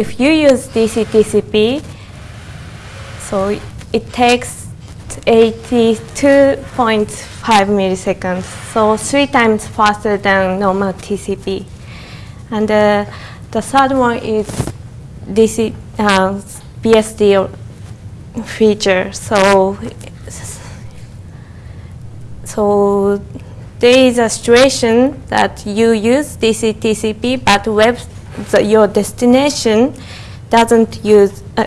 if you use DC-TCP, so it takes 82.5 milliseconds, so three times faster than normal TCP. And uh, the third one is DC uh, BSD feature. So, so there is a situation that you use DC TCP, but web the, your destination doesn't use uh,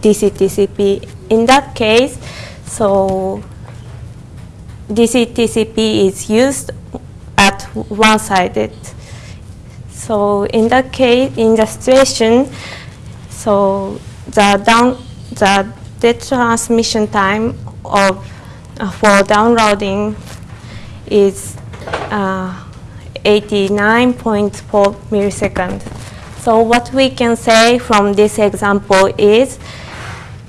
DC TCP. In that case, so DC TCP is used at one-sided. So in that case, in the situation, so the down the transmission time of uh, for downloading is uh, 89.4 milliseconds. So what we can say from this example is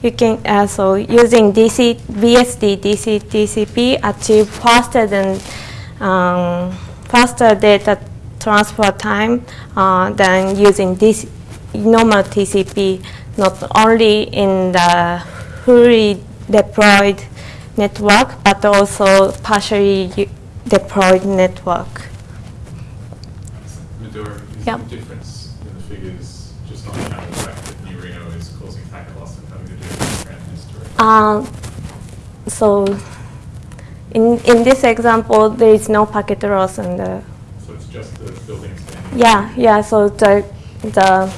you can also using DC BSD DC TCP achieve faster than um, faster data transfer time uh, than using this normal TCP not only in the fully deployed network but also partially deployed network. Yep. the difference in the figures just on account of the fact that New Reno is causing packet loss and having to do it with grand history? Uh, so in, in this example, there is no packet loss and the, So it's just the building standing? yeah, yeah, so the, the,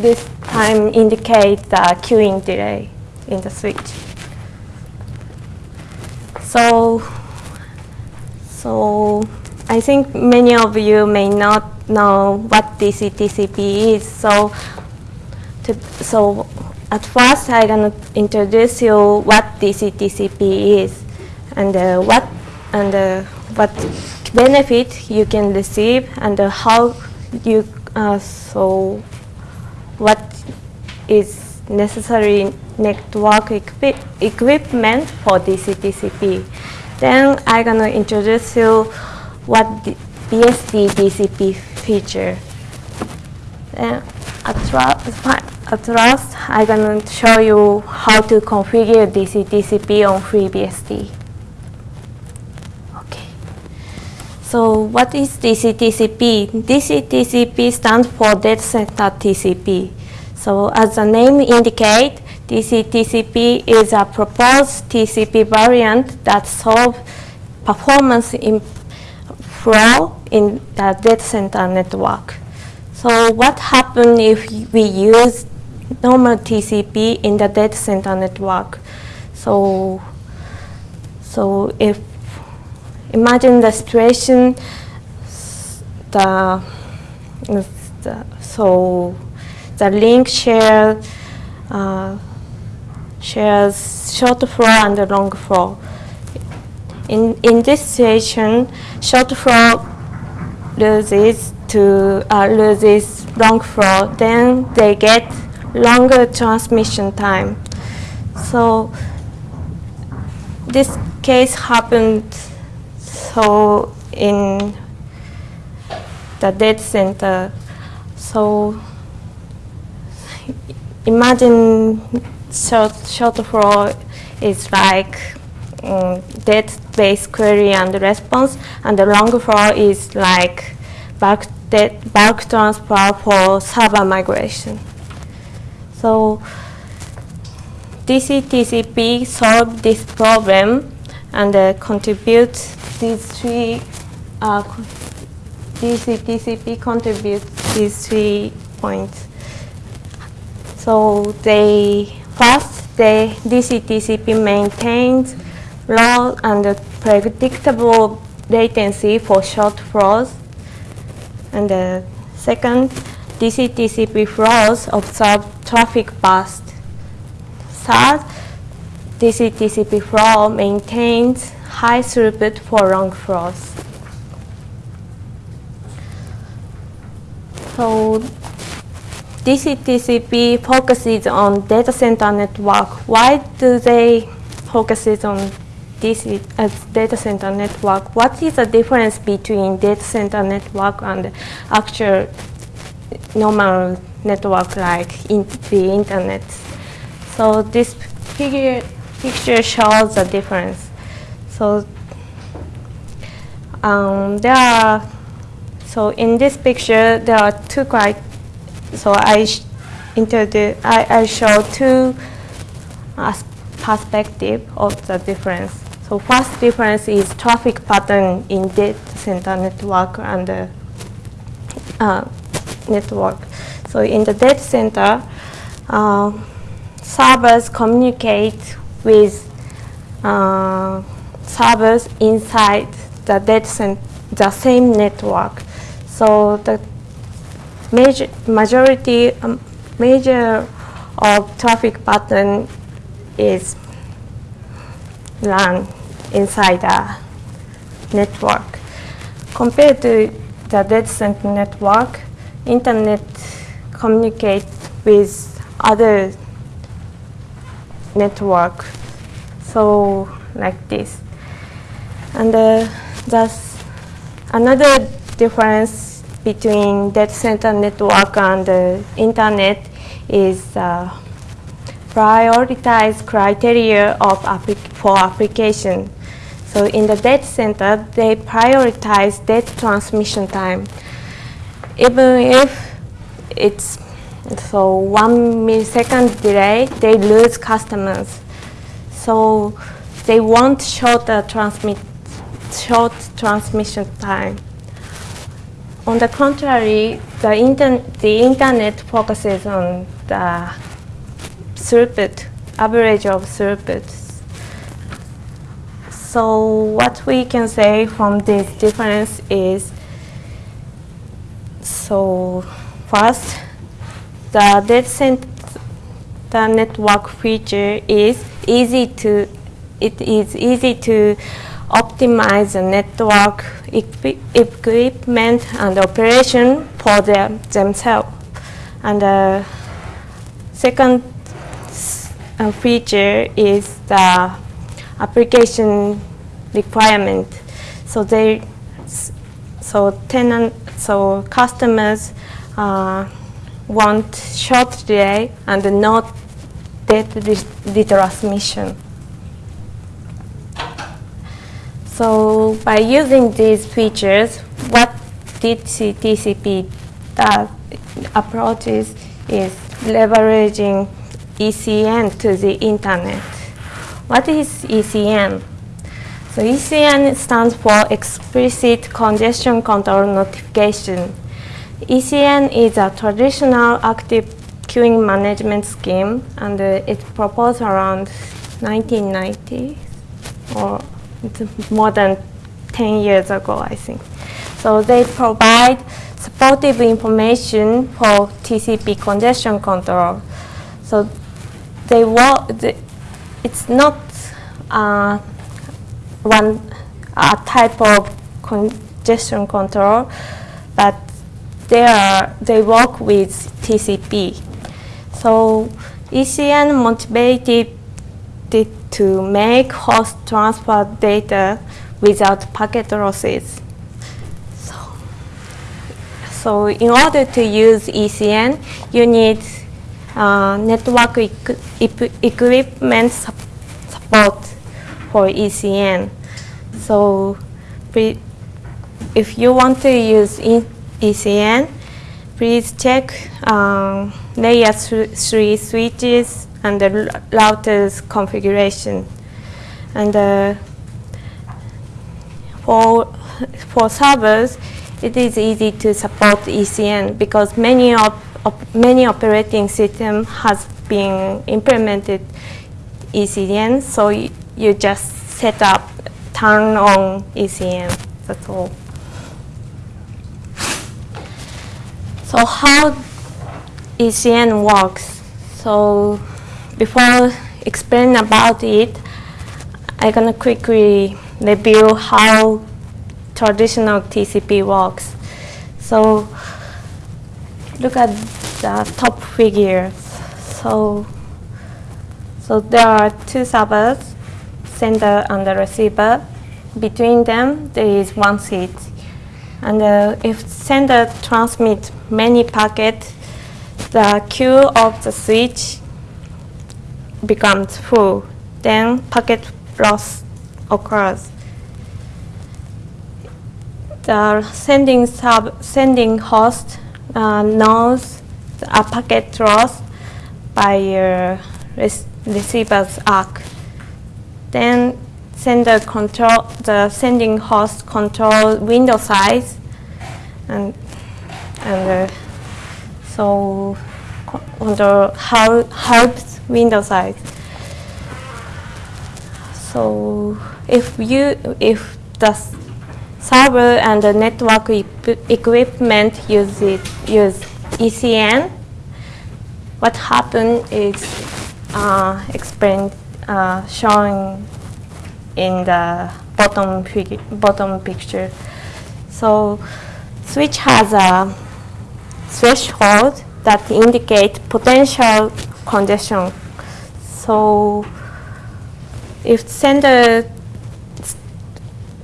this time indicates the queuing delay in the switch. So, so I think many of you may not know what DC TCP is. So, to, so at first I'm gonna introduce you what DCTCP is and uh, what and uh, what benefit you can receive and uh, how you uh, so what is necessary network equi equipment for DCTCP. Then I'm gonna introduce you what BSD TCP feature. Then at, at last, I'm gonna show you how to configure DC TCP on FreeBSD. Okay. So what is DC TCP? DC TCP stands for data center TCP. So as the name indicates, DC TCP is a proposed TCP variant that solves performance in flow in the data center network. So what happens if we use normal TCP in the data center network? So, so if imagine the situation, the, the so the link share uh, shares short flow and long flow. In in this situation, short flow loses to uh, loses long flow, then they get longer transmission time. So this case happened so in the data center. So imagine short, short flow is like um, database query and response, and the long flow is like bulk, bulk transfer for server migration. So DC TCP solved this problem and uh, contribute these three uh, contributes these three points. So they first they DC TCP maintains low and predictable latency for short flows. And the second, DC TCP flows observe traffic burst. Third, DC TCP flow maintains high throughput for long flows. So DC TCP focuses on data center network. Why do they focus on DC as data center network? What is the difference between data center network and actual normal network like in the internet. So this figure, picture shows the difference. So um, there are, so in this picture, there are two quite, so I introduce, I, I show two uh, perspective of the difference. So first difference is traffic pattern in data center network and the uh, network. So in the data center, uh, servers communicate with uh, servers inside the data center, the same network. So the major majority um, major of traffic pattern is run inside the network. Compared to the data center network, internet communicate with other network. So like this. And uh, that's another difference between data center network and the internet is uh, prioritize criteria of applic for application. So in the data center, they prioritize data transmission time. Even if it's so one millisecond delay, they lose customers. So they want shorter uh, transmit, short transmission time. On the contrary, the, inter the internet focuses on the throughput, average of throughput. So what we can say from this difference is, so first, the data center network feature is easy to, it is easy to optimize the network equi equipment and operation for them, themselves. And the second feature is the application requirement. So they, so tenant, so customers uh, want short delay and not data retransmission. So by using these features, what DCTCP does, approaches is leveraging ECN to the internet. What is ECN? So ECN stands for Explicit Congestion Control Notification. ECN is a traditional active queuing management scheme and uh, it proposed around 1990 or more than 10 years ago, I think. So they provide supportive information for TCP congestion control. So they it's not uh, one a type of congestion control, but they, are, they work with TCP. So ECN motivated to make host transfer data without packet losses. So, so in order to use ECN, you need uh, network equ equipment su support for ECN. So if you want to use ECN, please check um, layer 3 switches and the router's configuration. And uh, for, for servers, it is easy to support ECN because many, op op many operating systems has been implemented ECN, so you just set up, turn on ECN, that's all. So how ECN works? So before explaining about it, I'm gonna quickly review how traditional TCP works. So look at the top figures. So, so there are two servers, sender and the receiver. Between them, there is one seat. And uh, if sender transmits many packets, the queue of the switch becomes full, then packet loss occurs. The sending sub sending host uh, knows a packet loss by uh, rec receiver's ACK. Then sender control the sending host control window size and and uh, so control how helps window size. So if you if the server and the network equipment use it use ECN, what happened is uh, explained uh, showing in the bottom bottom picture. So switch has a threshold that indicate potential congestion. So if sender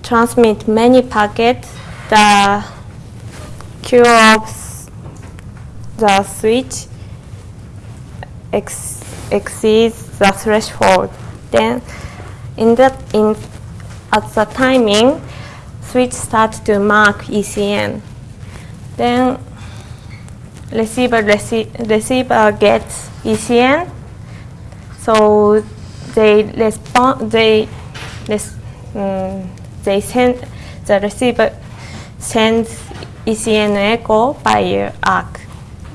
transmit many packets, the queue of the switch ex exceeds the threshold. Then in that in at the timing, switch starts to mark ECN. Then receiver rece receiver gets ECN, so they respond. They res, um, they send the receiver sends ECN echo by ACK,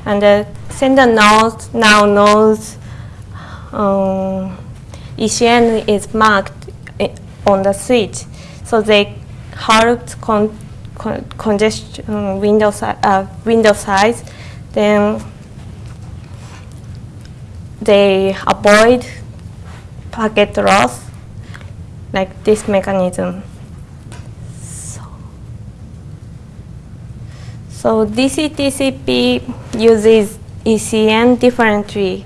and the sender knows now knows um, ECN is marked on the switch, so they help con, con congestion window, si uh, window size then they avoid packet loss like this mechanism. So, so DC-TCP uses ECN differently.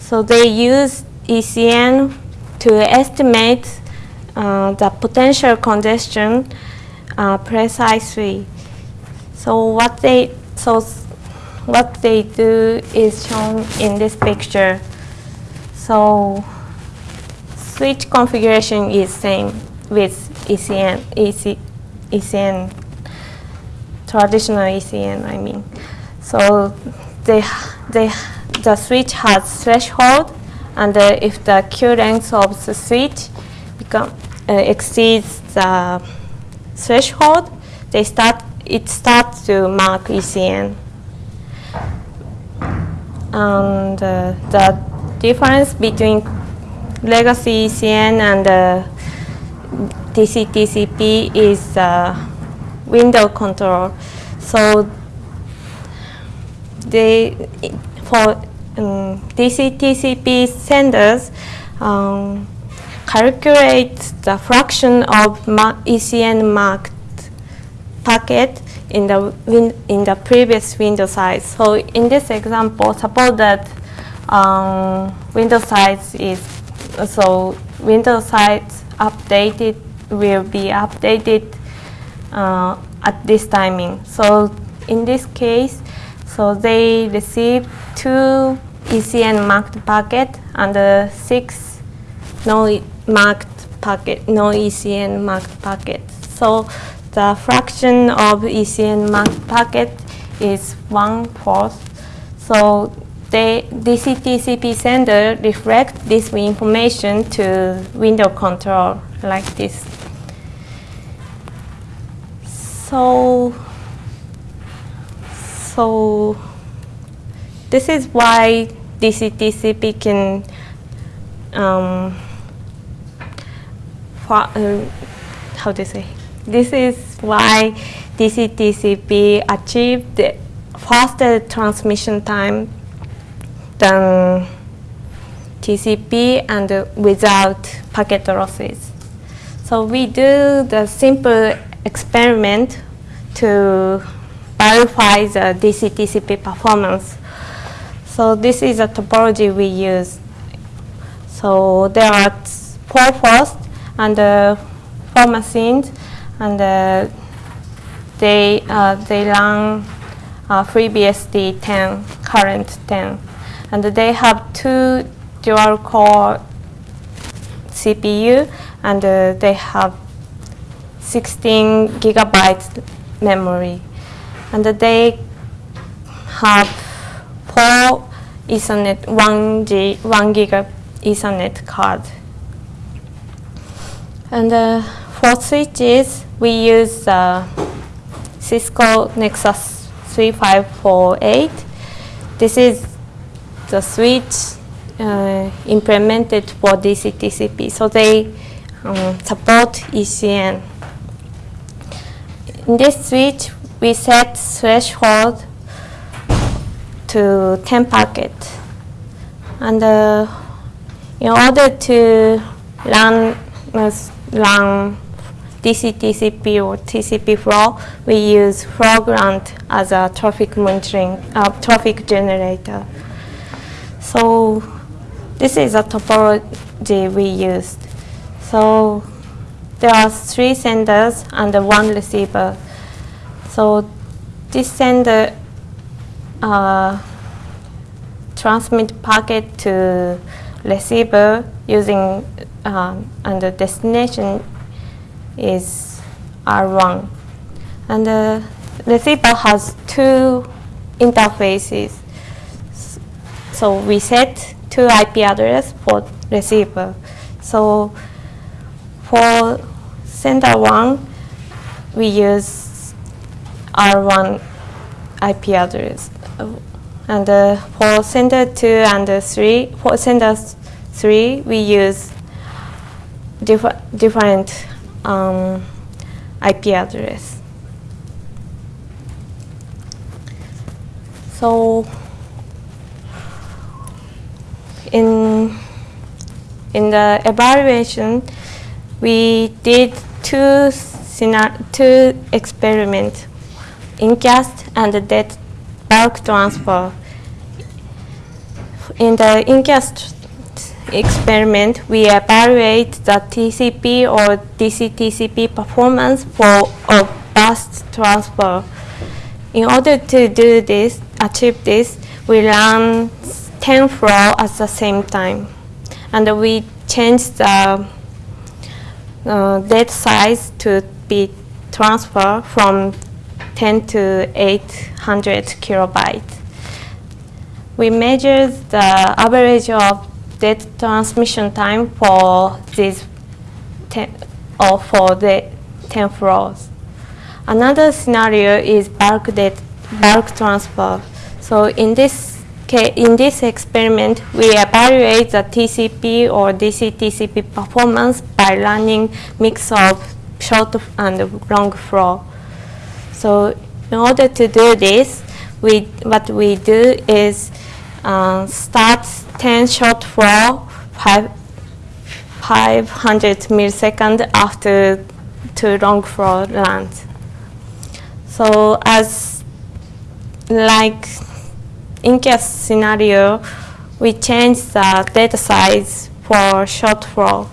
So they use ECN to estimate uh, the potential congestion uh, precisely. So what they so what they do is shown in this picture. So switch configuration is same with ECN, EC, ECN, traditional ECN, I mean. So they, they, the switch has threshold, and uh, if the queue length of the switch become, uh, exceeds the threshold, they start, it starts to mark ECN and uh, the difference between legacy ECN and uh, is uh, window control. So they, for um, DC-TCP senders, um, calculate the fraction of ECN marked packet in the in the previous window size. So in this example, suppose that um, window size is so window size updated will be updated uh, at this timing. So in this case, so they receive two ECN marked packet and uh, six no marked packet, no ECN marked packet. So the fraction of ECN marked packet is one-fourth. So the DC-TCP sender reflect this information to window control like this. So, so this is why DC-TCP can um, uh, how to say this is why DC-TCP achieved faster transmission time than TCP and without packet losses. So we do the simple experiment to verify the DC-TCP performance. So this is a topology we use. So there are four hosts and uh, four machines and uh, they uh, they run uh, FreeBSD 10, current 10. And they have two dual core CPU and uh, they have 16 gigabytes memory. And they have four Ethernet, one, G, one giga Ethernet card. And uh, for switches, we use uh, Cisco Nexus 3548. This is the switch uh, implemented for DC-TCP. So they um, support ECN. In this switch, we set threshold to 10 packet. And uh, in order to run, uh, run DC TCP or TCP flow, we use Flowgrind as a traffic monitoring, uh, traffic generator. So this is a topology we used. So there are three senders and one receiver. So this sender uh, transmit packet to receiver using um, and the destination is R1. And the receiver has two interfaces. So we set two IP address for receiver. So for sender one, we use R1 IP address. And uh, for sender two and uh, three, for sender three, we use differ different um, IP address. So in in the evaluation, we did two two experiments, incast and the dead bulk transfer. In the incast experiment, we evaluate the TCP or DC-TCP performance for a bus transfer. In order to do this, achieve this, we run 10 flow at the same time. And we change the uh, size to be transferred from 10 to 800 kilobytes. We measured the average of data transmission time for these 10, or for the 10 flows. Another scenario is bulk, data, bulk transfer. So in this in this experiment, we evaluate the TCP or DC-TCP performance by running mix of short and long flow. So in order to do this, we, what we do is uh, start 10 short flow, five, 500 milliseconds after two long flow runs. So as like incast scenario, we change the data size for short flow.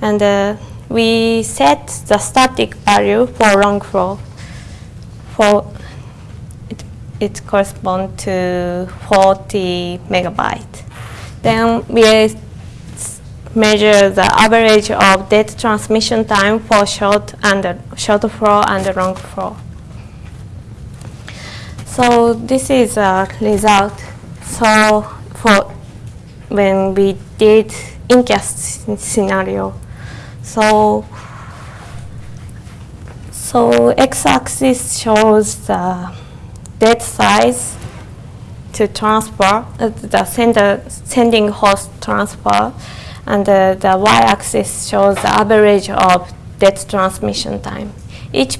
And uh, we set the static value for long flow. For it, it corresponds to 40 megabyte. Then we measure the average of data transmission time for short and short flow and long flow. So this is a result. So for when we did incast scenario, so so x-axis shows the data size to transfer uh, the sender sending host transfer, and uh, the y-axis shows the average of data transmission time. Each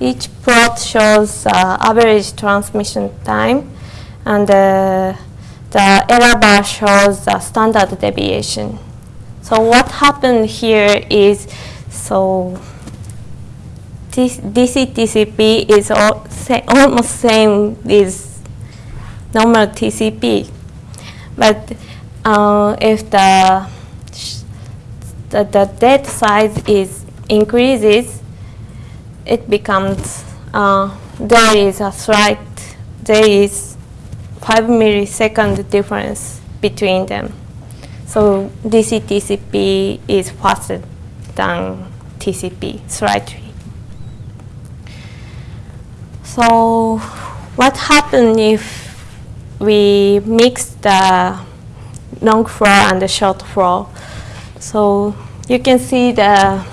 each plot shows uh, average transmission time and uh, the error bar shows the standard deviation. So what happened here is, so DC TCP is all say, almost same with normal TCP. But uh, if the, the, the data size is increases, it becomes uh, there is a slight, there is 5 millisecond difference between them. So DC TCP is faster than TCP slightly. So what happens if we mix the long flow and the short flow? So you can see the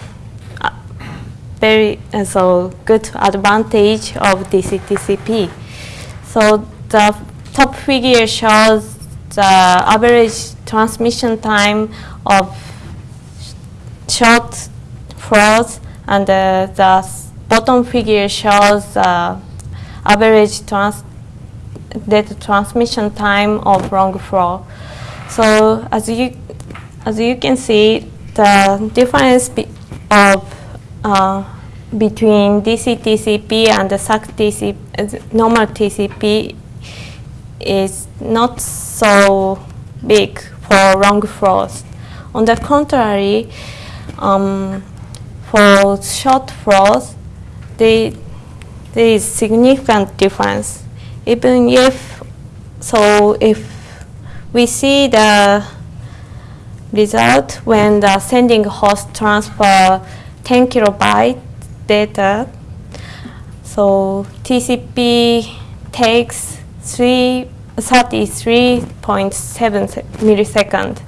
uh, very uh, so good advantage of DC TCP. So the top figure shows the average transmission time of short flows and uh, the bottom figure shows the average trans data transmission time of long flow. So as you as you can see, the difference be of uh, between DC TCP and the SACK TCP, uh, normal TCP is not so big for long flows. On the contrary, um, for short flows, they, there is significant difference. Even if, so if we see the result when the sending host transfer 10 kilobyte data, so TCP takes 3 33.7 millisecond.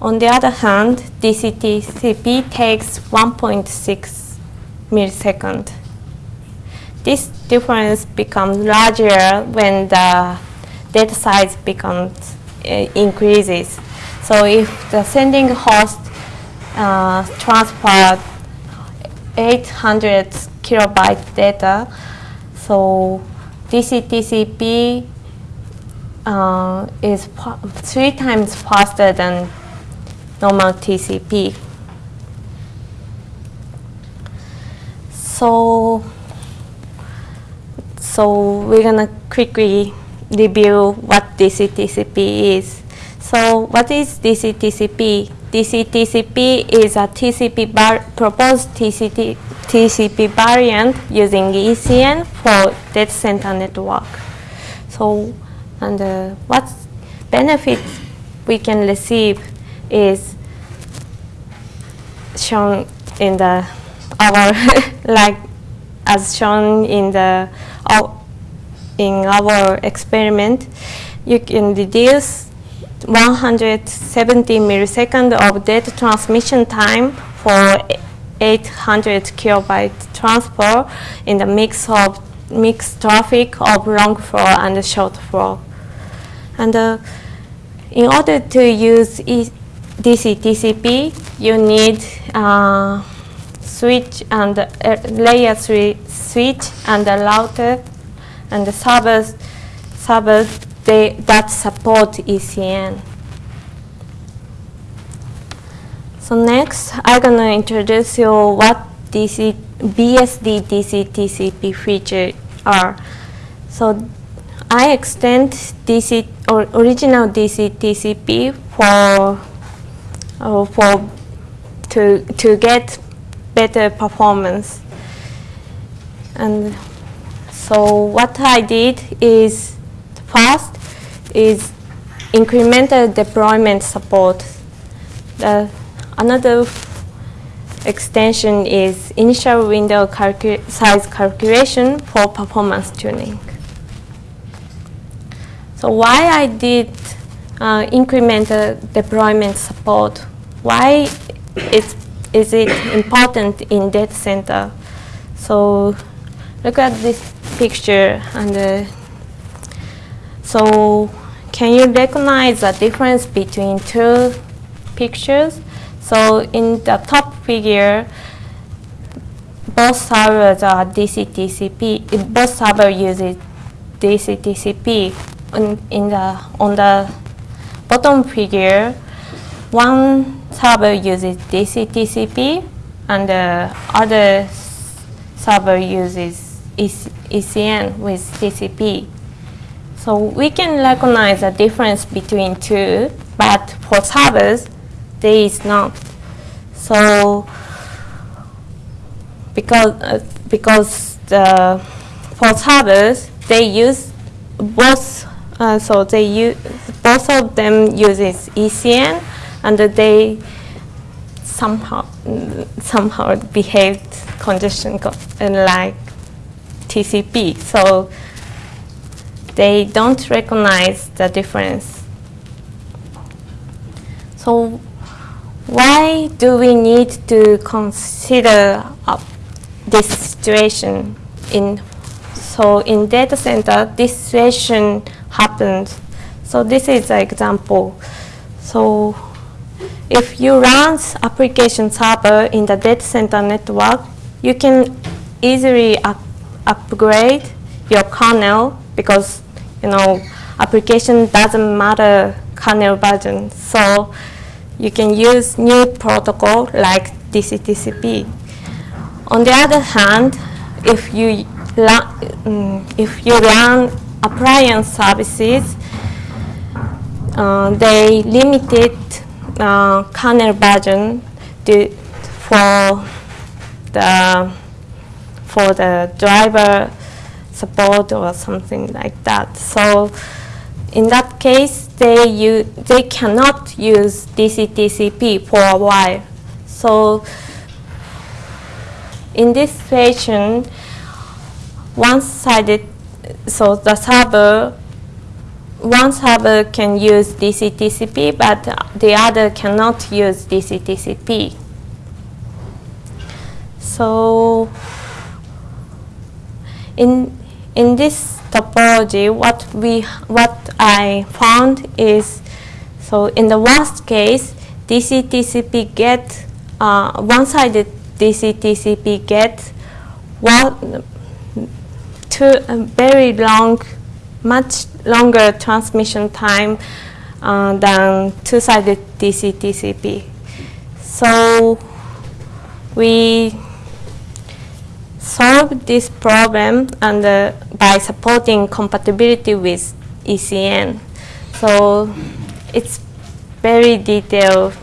On the other hand, DCTCP takes 1.6 millisecond. This difference becomes larger when the data size becomes uh, increases. So if the sending host uh, transferred 800 kilobyte data, so DCTCP uh, is three times faster than normal TCP. So, so we're gonna quickly review what DCTCP is. So what is DCTCP? DCTCP is a TCP proposed TCP, TCP variant using ECN for data center network. So and uh, what benefits we can receive is shown in the our like as shown in the in our experiment you can reduce 170 milliseconds of data transmission time for 800 kilobyte transfer in the mix of mixed traffic of long flow and short flow. And uh, in order to use e DC TCP, you need uh, switch and uh, layer three switch and the router and the servers servers they, that support ECN. So next, I'm gonna introduce you what DC BSD DC TCP features are. So I extend DC or original DC TCP for uh, for to to get better performance. And so what I did is first is incremental deployment support. The another extension is initial window calcu size calculation for performance tuning. So why I did uh, incremental deployment support? Why is, is it important in data center? So look at this picture and uh, so can you recognize the difference between two pictures? So in the top figure, both servers are DCTCP. Both server uses DCTCP on, in the, on the bottom figure, one server uses DC TCP and the other server uses ECN with TCP. So we can recognize the difference between two, but for servers, there is not. So because uh, because the for servers, they use both, uh, so they use, both of them uses ECN, and they somehow, somehow behaved congestion co- like TCP. So they don't recognize the difference. So why do we need to consider uh, this situation in so in data center this situation happens so this is an example. So if you run application server in the data center network you can easily up upgrade your kernel because you know application doesn't matter kernel version. So you can use new protocol like DCTCP. On the other hand, if you um, if you run appliance services, uh, they limited uh, kernel version to, for the for the driver support or something like that. So in that case, they, they cannot use DCTCP for a while. So in this situation, one-sided, so the server, one server can use DCTCP, but the other cannot use DCTCP. So in, in this topology, what we what I found is so in the worst case, DC-TCP get uh, one-sided DC-TCP get one to a very long, much longer transmission time uh, than two-sided DC-TCP. So we solve this problem and uh, by supporting compatibility with ECN. So it's very detailed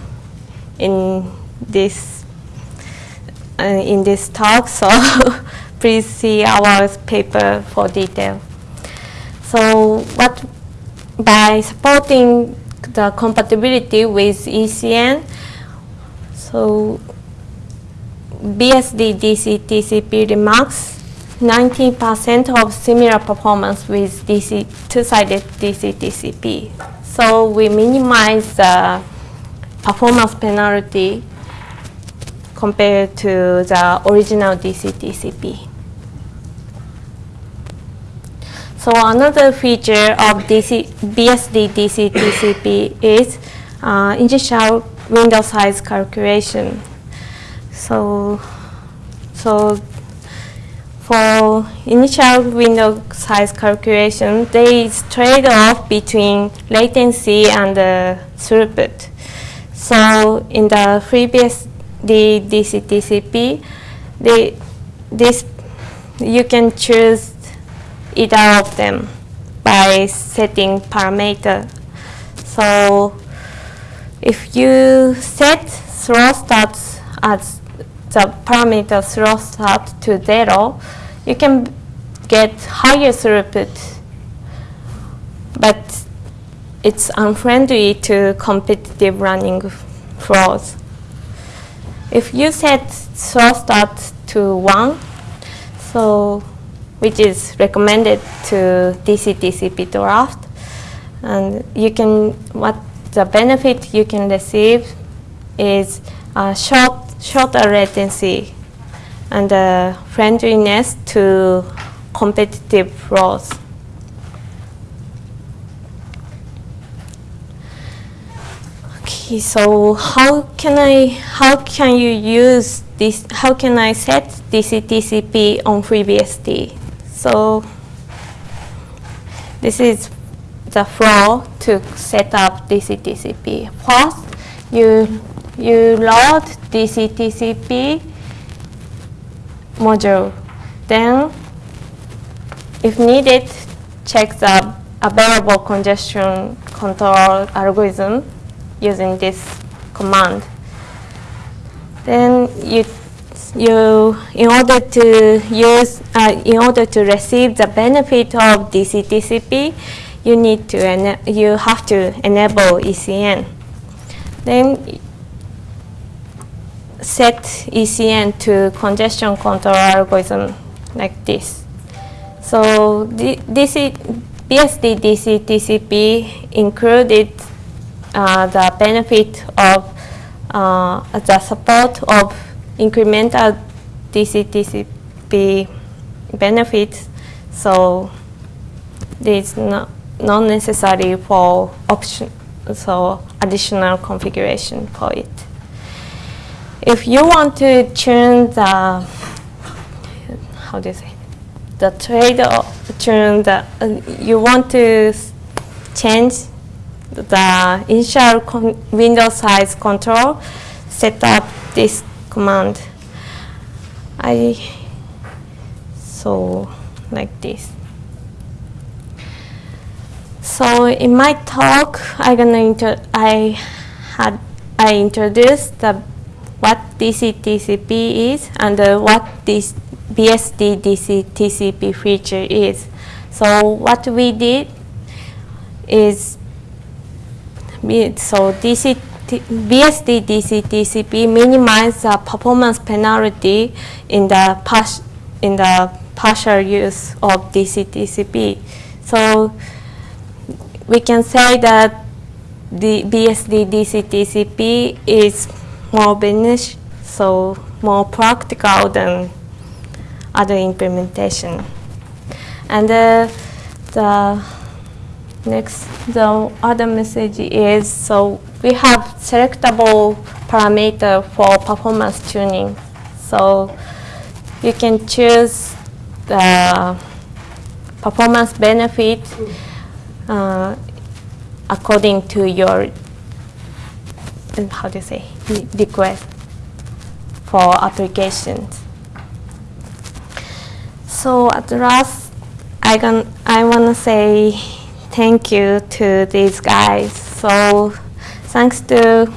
in this uh, in this talk. So please see our paper for detail. So what by supporting the compatibility with ECN, so BSD DC TCP remarks 90% of similar performance with DC two-sided DC TCP. So we minimize the performance penalty compared to the original DC TCP. So another feature of DC, BSD DC TCP is uh, initial window size calculation. So, so for initial window size calculation, there is trade-off between latency and uh, throughput. So in the previous the DCTCP, the, this you can choose either of them by setting parameter. So if you set throw as the parameter slow start to zero, you can get higher throughput, but it's unfriendly to competitive running flows. If you set throw dot to one, so which is recommended to DC-TCP draft, and you can what the benefit you can receive is a short shorter latency and friendliness to competitive flows. Okay, so how can I, how can you use this, how can I set DC-TCP on FreeBSD? So this is the flow to set up DC-TCP. First, you, you load DC-TCP module. Then, if needed, check the available congestion control algorithm using this command. Then you you, in order to use, uh, in order to receive the benefit of DC-TCP, you need to, you have to enable ECN. Then set ECN to congestion control algorithm like this. So the DC, BSD DC TCP included uh, the benefit of uh, the support of incremental DC TCP benefits. So it's not, not necessary for option, so additional configuration for it. If you want to tune the, how do you say, the trade tune the, uh, you want to change the initial window size control, set up this command. I, so like this. So in my talk, I gonna inter- I had I introduced the what DC TCP is and uh, what this BSD DC TCP feature is. So what we did is so DC BSD DC TCP minimize the performance penalty in the in the partial use of DC TCP. So we can say that the BSD DC TCP is more beneficial, so more practical than other implementation. And uh, the next, the other message is so we have selectable parameter for performance tuning. So you can choose the performance benefit uh, according to your how do you say request for applications. So at last, I can I want to say thank you to these guys. So thanks to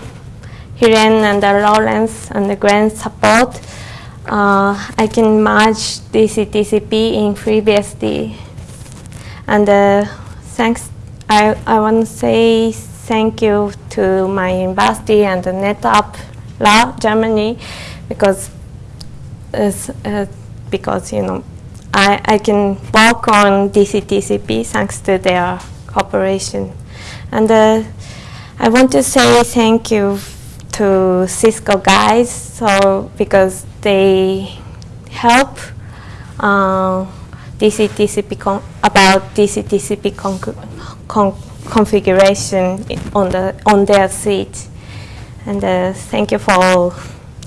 Hiren and Lawrence and the grant support, uh, I can merge DCTCP in FreeBSD. And uh, thanks, I, I want to say thank you to my university and the NetApp Lab Germany because is, uh, because you know I, I can work on DCTCP thanks to their cooperation. And uh, I want to say thank you to Cisco guys so because they help uh, DCTCP con- about DCTCP con- con- configuration on the on their seat. And uh, thank you for all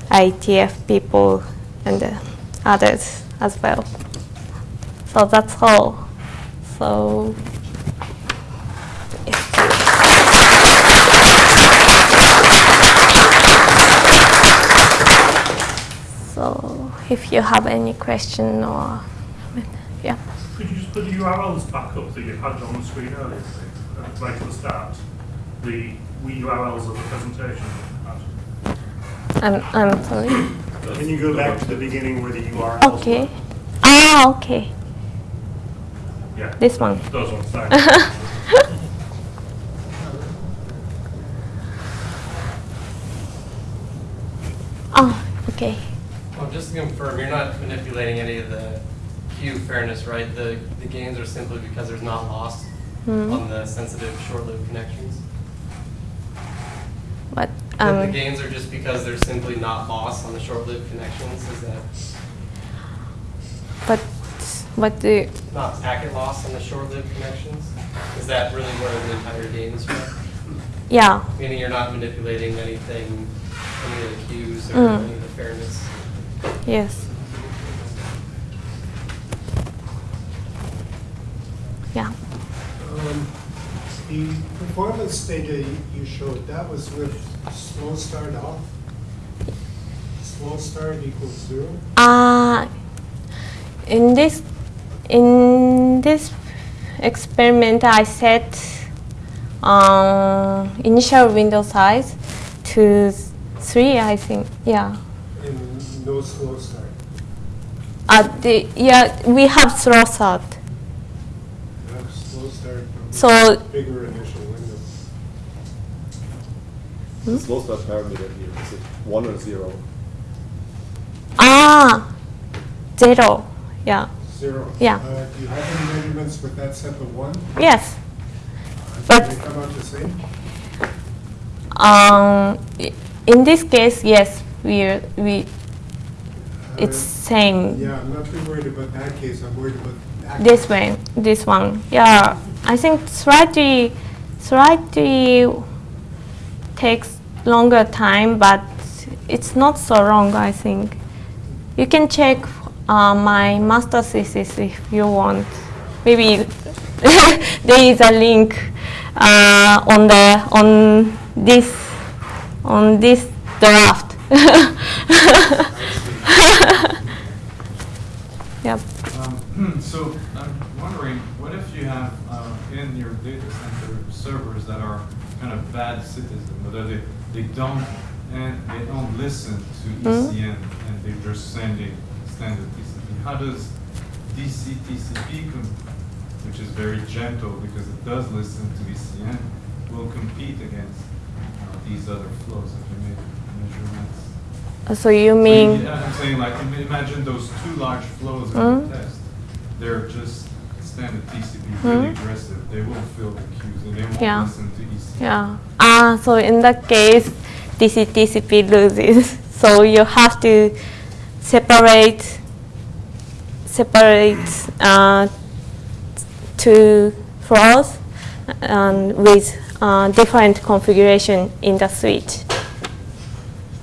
IETF people and uh, others as well. So that's all. So. So if you have any question or, yeah. Could you just put the URLs back up that you had on the screen earlier, please? Uh, Right at the start? The URLs of the presentation I'm, I'm sorry. Can you go back to the beginning where the URLs Okay. were? Ah, okay. Had. Yeah. This one. Those ones, thanks. Oh, okay. Well, just to confirm, you're not manipulating any of the queue fairness, right? The, the gains are simply because there's not loss Hmm. on the sensitive short-lived connections? But The- The um, gains are just because there's simply not loss on the short-lived connections? Is that but what do not packet loss on the short-lived connections? Is that really where the entire gain is from? yeah Meaning you're not manipulating anything, any of the queues or Mm. any of the fairness? yes yeah Um, The performance data you- you showed, that was with slow start off? Slow start equals zero? uh in this in this experiment I set um, initial window size to three I think yeah And no slow start. Uh, the, yeah, we have slow start. You have slow start from So- bigger initial window. Hmm? Slow start parameter here, is it one or zero? Ah, zero. Yeah. Zero. Yeah. Uh, Do you have any measurements with that set of one? Yes. Uh, But- they come out the same? Um, in this case, yes, we we it's Uh, same. Yeah, I'm not too worried about that case, I'm worried about. that This case. way, this one. Yeah, I think slightly, slightly takes longer time, but it's not so long. I think you can check uh, my master thesis if you want. Maybe there is a link uh, on the on this on this draft. yep. Um, So I'm wondering, what if you have uh, in your data center servers that are kind of bad citizens, whether they, they don't, and they don't listen to. ECN and they're just sending standard TCP? How does DC TCP, which is very gentle because it does listen to ECN, will compete against uh, these other flows if you make measurements? So you So mean? I'm saying like, imagine those two large flows in Mhm. the test. They're just standard TCP, really Mhm. aggressive. They will fill the queues and they won't listen to E EC. Yeah. Ah, so in that case, DC TCP loses. So you have to separate separate uh, two flows and with uh, different configuration in the switch.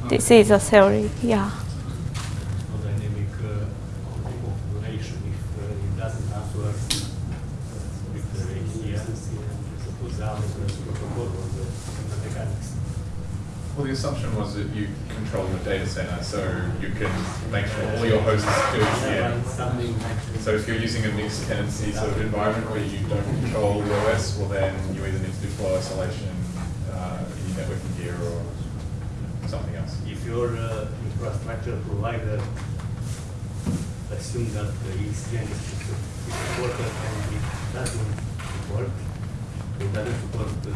This is a theory. Yeah. dynamic uh, if uh, it doesn't answer with the ECN, put down the protocol or the, the mechanics. Well, the assumption was that you control the data center, so you can make sure all your hosts do ECN. Something So if you're using a mixed tenancy sort of environment where you don't control the OS, well then you either need to do flow isolation uh, in your networking gear or something else. if your uh, infrastructure provider assume that the ECN is supported and it doesn't support, it doesn't support the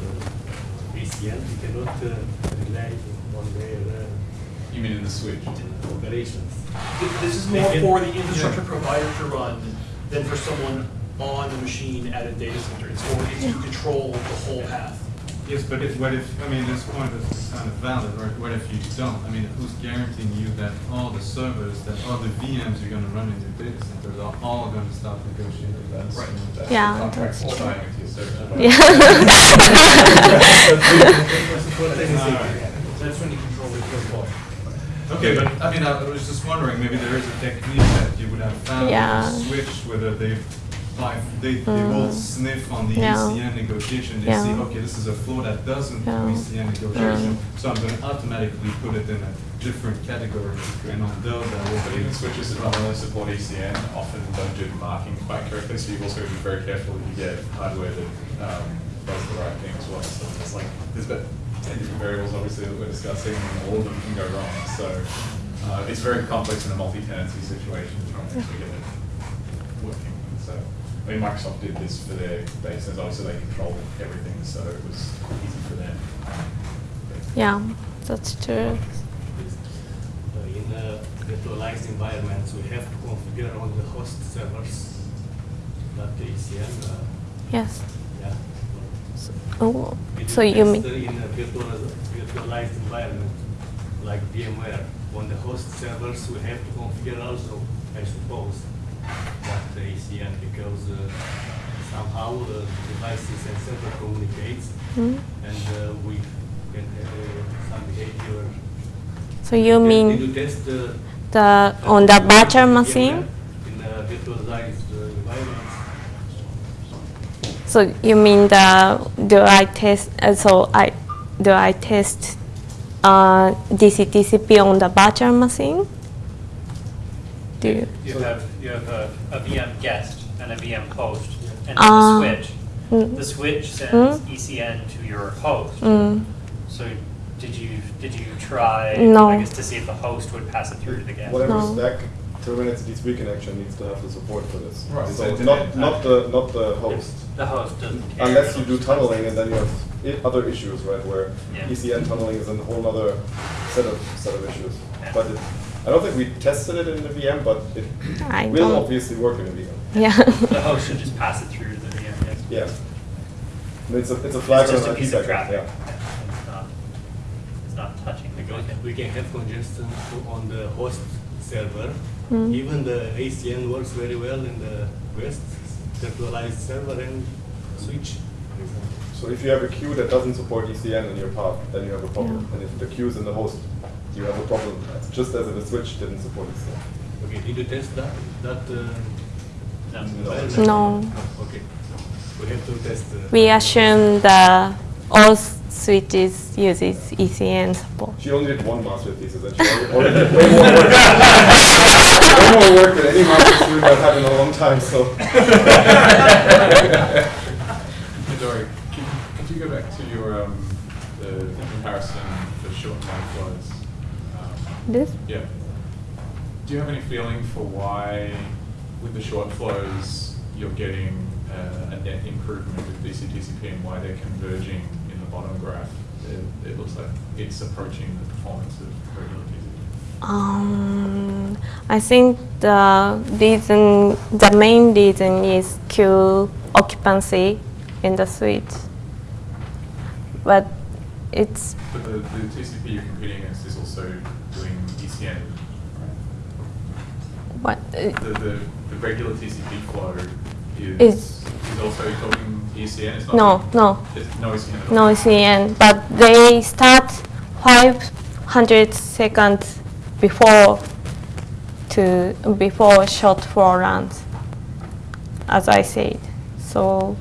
ECN, you cannot uh, rely on their uh, You mean in the switch? operations. Th- This is more can- for the infrastructure provider to run than for someone on the machine at a data center. It's for it to control the whole path. Yes, but if, what if, I mean, this point is kind of valid, right? What if you don't? I mean, who's guaranteeing you that all the servers, that all the VMs you're gonna run in your data centers are all gonna stop negotiating? That's, Right. that's Yeah, the contract that's true. signing with your service Yeah. Okay, but I mean, I was just wondering, maybe there is a technique that you would have found yeah. to switch whether they they, they mm. will sniff on the yeah. ECN negotiation. They yeah. see, okay, this is a flow that doesn't yeah. ECN negotiation, hmm. so I'm going to automatically put it in a different category. And on those, I will. But even switches that only support ECN often don't do marking quite correctly, so you've also got to be very careful that you get hardware that um, does the right thing as well. So it's like, there's a bit 10 different variables, obviously, that we're discussing, and all of them can go wrong. So uh, it's very complex in a multi-tenancy situation to try and actually get it working. So, I mean, Microsoft did this for their data centers. Obviously, they control everything, so it was easy for them. Yeah, that's true. In a virtualized environment, we have to configure all the host servers not the ECL. Uh, yes. Yeah. Oh, We so you mean? In a virtualized environment, like VMware, on the host servers, we have to configure also, I suppose, that the ECN, because uh, somehow uh, devices and server communicates, Hmm? and uh, we can have uh, some behavior. So you mean test uh, the on the virtual VMware machine? In a virtualized? So you mean the do I test? Uh, so I do I test uh, DC TCP on the virtual machine? Do you? You have, you have a, a VM guest and a VM host, and then Ah. the switch. Mm. The switch sends Mm. ECN to your host. Mm. So did you, did you try? No. I guess to see if the host would pass it through to the guest? Whatever No. stack terminates the TCP connection needs to have the support for this. Right, So so- not, not the, not the host. The host doesn't care. Unless you do tunneling and then you have i- other issues, right, where Yeah. ECN tunneling is a whole other set of, set of issues. Yeah. But it, I don't think we tested it in the VM, but it I will don't- obviously work in the VM. Yeah. The host should just pass it through the VM, yes. Yeah. And It's a, it's a flag It's just on a an IP piece of packet, traffic. yeah. It's not, it's not touching the Because we can have congestion on the host server. Mm. Even the ECN works very well in the West, centralized server and switch. So if you have a queue that doesn't support ECN in your path, then you have a problem. Yeah. And if the queue is in the host, you have a problem. Just as if the switch didn't support ECN. Okay, did you test that, that? uh, No. No. Okay, we have to test. uh, We assume the all switches uses ECN support. She only did one master thesis and she already already did way more work. way more work than any master student I've had in a long time, so. Midori, could, could you go back to your, um, the the comparison for short and flows? Um, This? Yeah. Do you have any feeling for why, with the short flows, you're getting uh, a net improvement with DCTCP and why they're converging in the bottom graph? It, it looks like it's approaching the performance of regular TCP. Um, I think the reason, the main reason is queue occupancy in the switch. But it's, But the, the TCP you're competing against is also doing ECN, right? what, uh, The, the, the regular TCP flow is, Is- is also talking ECN? It's not no, no, It's no ECN no CN, but they start 500 seconds before to, before short flow runs, as I said. So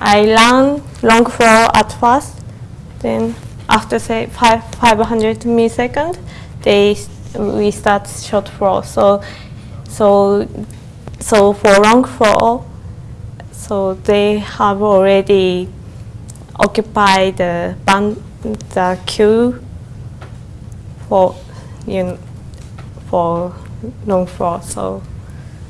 I run long flow at first, then after say five, 500 milliseconds, they, we start short flow. So, so, so for long flow, so they have already occupied the band, the queue for, you know, for long flow. So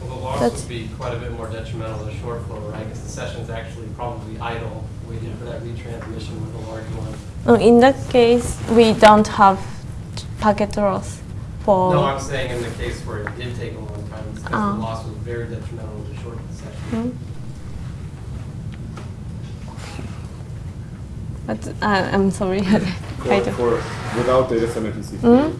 Well, the loss That's- would be quite a bit more detrimental than short flow, right? Because the session's actually probably idle, waiting for that retransmission with a large one. uh, in that case, we don't have packet loss for. No, I'm saying in the case where it did take a long time, because Oh. the loss was very detrimental to short session. Hmm? But uh, I'm sorry. I For, don't. for, without data center TCP, Mhm.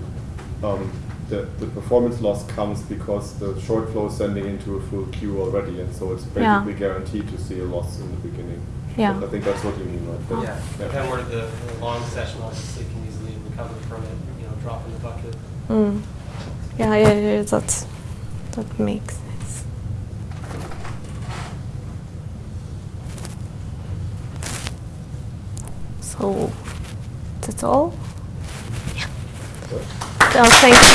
um, the, the performance loss comes because the short flow is sending into a full queue already, and so it's Yeah. basically guaranteed to see a loss in the beginning. Yeah. I think that's what you mean, right? That- Yeah, but then where the, the long session obviously can easily recover from it, you know, drop in the bucket. Mm. Yeah, yeah, yeah, that that makes So that's all. Yeah. So thanks.